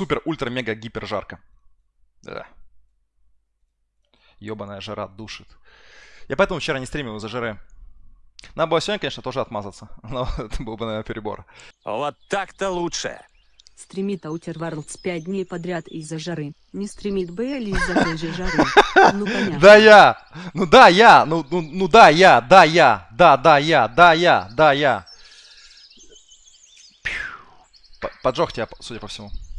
супер, ультра, мега, гипер жарко. Да. Ёбаная жара душит. Я поэтому вчера не стримил из-за жары. Надо было сегодня, конечно, тоже отмазаться. Но это был бы, наверное, перебор. Вот так-то лучше. Стримит Outer Worlds 5 дней подряд из-за жары. Не стримит Бейли из-за той же жары. Ну понятно. Да я! Ну да, я! Ну, ну, ну да, я! Да, я! Да, да, я! Да, я! Да, я! П- Поджег тебя, судя по всему.